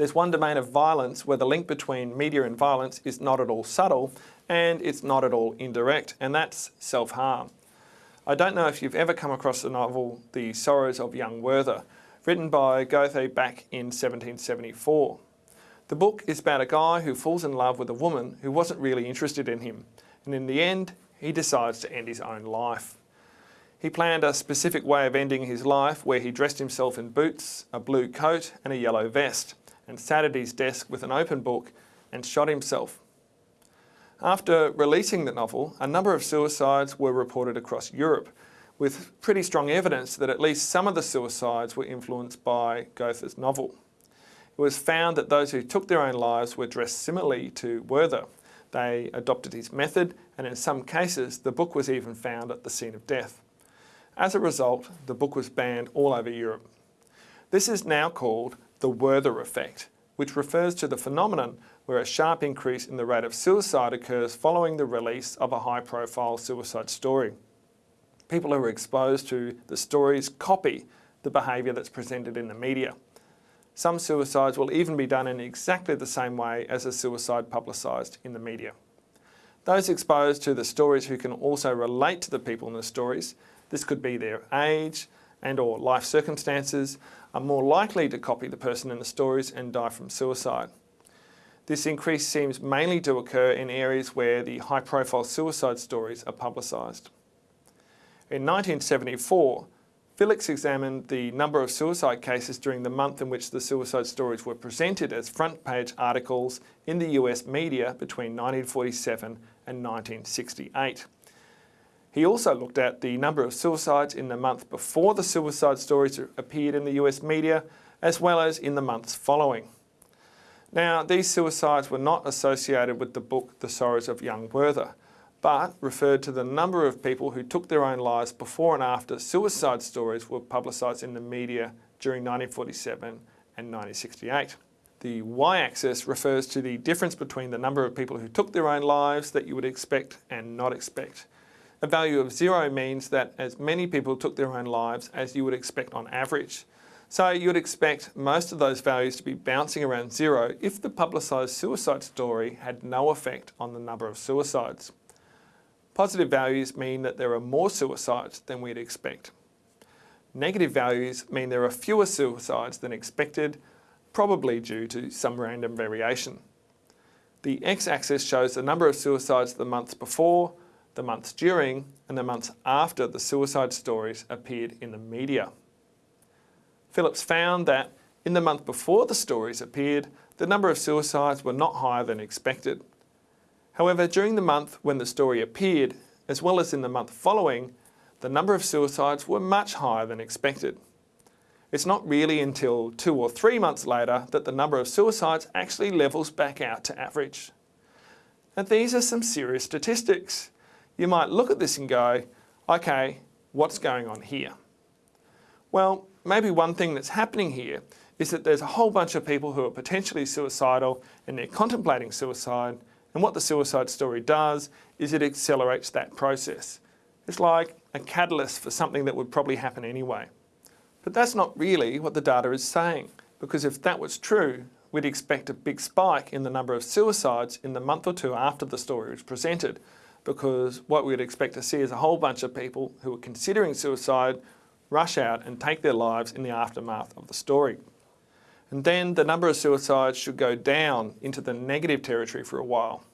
There's one domain of violence where the link between media and violence is not at all subtle and it's not at all indirect, and that's self-harm. I don't know if you've ever come across the novel The Sorrows of Young Werther, written by Goethe back in 1774. The book is about a guy who falls in love with a woman who wasn't really interested in him, and in the end, he decides to end his own life. He planned a specific way of ending his life where he dressed himself in boots, a blue coat and a yellow vest and sat at his desk with an open book and shot himself. After releasing the novel, a number of suicides were reported across Europe with pretty strong evidence that at least some of the suicides were influenced by Goethe's novel. It was found that those who took their own lives were dressed similarly to Werther. They adopted his method and in some cases the book was even found at the scene of death. As a result, the book was banned all over Europe. This is now called the Werther effect, which refers to the phenomenon where a sharp increase in the rate of suicide occurs following the release of a high-profile suicide story. People who are exposed to the stories copy the behaviour that's presented in the media. Some suicides will even be done in exactly the same way as a suicide publicised in the media. Those exposed to the stories who can also relate to the people in the stories this could be their age and or life circumstances, are more likely to copy the person in the stories and die from suicide. This increase seems mainly to occur in areas where the high-profile suicide stories are publicised. In 1974, Phillips examined the number of suicide cases during the month in which the suicide stories were presented as front page articles in the US media between 1947 and 1968. He also looked at the number of suicides in the month before the suicide stories appeared in the US media, as well as in the months following. Now, these suicides were not associated with the book The Sorrows of Young Werther, but referred to the number of people who took their own lives before and after suicide stories were publicised in the media during 1947 and 1968. The y-axis refers to the difference between the number of people who took their own lives that you would expect and not expect. A value of zero means that as many people took their own lives as you would expect on average. So you would expect most of those values to be bouncing around zero if the publicised suicide story had no effect on the number of suicides. Positive values mean that there are more suicides than we'd expect. Negative values mean there are fewer suicides than expected, probably due to some random variation. The x-axis shows the number of suicides the months before, the months during and the months after the suicide stories appeared in the media. Phillips found that in the month before the stories appeared, the number of suicides were not higher than expected. However, during the month when the story appeared, as well as in the month following, the number of suicides were much higher than expected. It's not really until two or three months later that the number of suicides actually levels back out to average. And these are some serious statistics you might look at this and go, okay, what's going on here? Well, maybe one thing that's happening here is that there's a whole bunch of people who are potentially suicidal and they're contemplating suicide and what the suicide story does is it accelerates that process. It's like a catalyst for something that would probably happen anyway. But that's not really what the data is saying because if that was true, we'd expect a big spike in the number of suicides in the month or two after the story was presented because what we'd expect to see is a whole bunch of people who are considering suicide rush out and take their lives in the aftermath of the story. And then the number of suicides should go down into the negative territory for a while.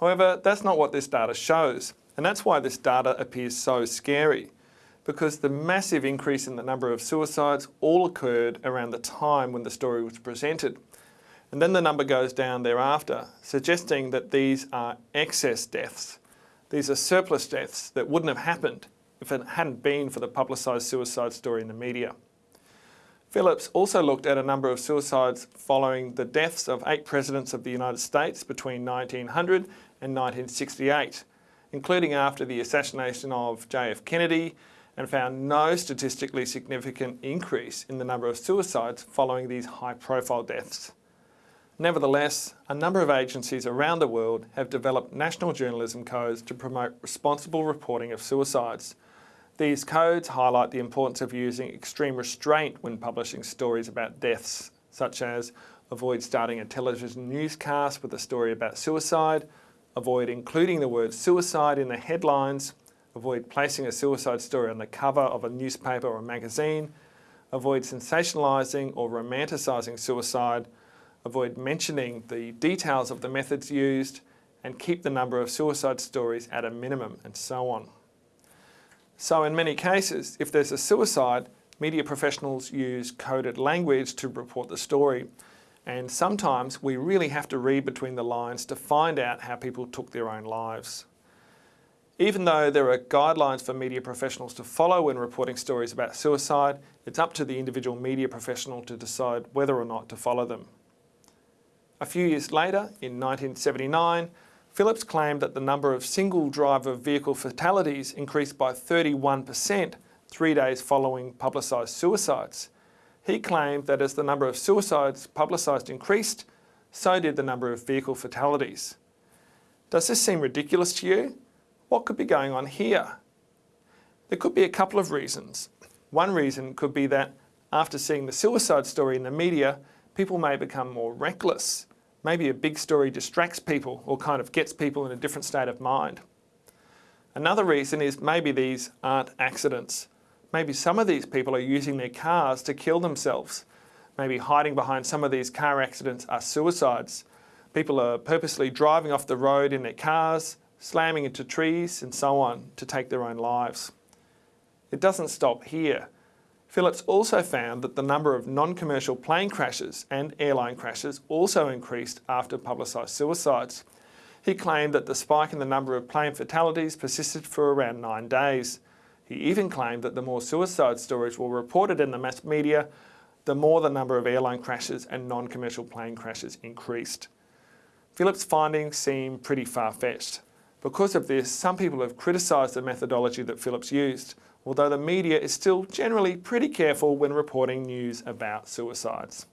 However, that's not what this data shows. And that's why this data appears so scary because the massive increase in the number of suicides all occurred around the time when the story was presented and then the number goes down thereafter, suggesting that these are excess deaths. These are surplus deaths that wouldn't have happened if it hadn't been for the publicised suicide story in the media. Phillips also looked at a number of suicides following the deaths of eight presidents of the United States between 1900 and 1968, including after the assassination of JF Kennedy, and found no statistically significant increase in the number of suicides following these high-profile deaths. Nevertheless, a number of agencies around the world have developed national journalism codes to promote responsible reporting of suicides. These codes highlight the importance of using extreme restraint when publishing stories about deaths, such as avoid starting a television newscast with a story about suicide, avoid including the word suicide in the headlines, avoid placing a suicide story on the cover of a newspaper or magazine, avoid sensationalising or romanticising suicide, avoid mentioning the details of the methods used, and keep the number of suicide stories at a minimum, and so on. So in many cases, if there's a suicide, media professionals use coded language to report the story. And sometimes we really have to read between the lines to find out how people took their own lives. Even though there are guidelines for media professionals to follow when reporting stories about suicide, it's up to the individual media professional to decide whether or not to follow them. A few years later, in 1979, Phillips claimed that the number of single driver vehicle fatalities increased by 31% three days following publicised suicides. He claimed that as the number of suicides publicised increased, so did the number of vehicle fatalities. Does this seem ridiculous to you? What could be going on here? There could be a couple of reasons. One reason could be that after seeing the suicide story in the media, people may become more reckless maybe a big story distracts people or kind of gets people in a different state of mind. Another reason is maybe these aren't accidents. Maybe some of these people are using their cars to kill themselves. Maybe hiding behind some of these car accidents are suicides. People are purposely driving off the road in their cars, slamming into trees and so on to take their own lives. It doesn't stop here. Phillips also found that the number of non-commercial plane crashes and airline crashes also increased after publicised suicides. He claimed that the spike in the number of plane fatalities persisted for around nine days. He even claimed that the more suicide stories were reported in the mass media, the more the number of airline crashes and non-commercial plane crashes increased. Phillips' findings seem pretty far-fetched. Because of this, some people have criticised the methodology that Phillips used, although the media is still generally pretty careful when reporting news about suicides.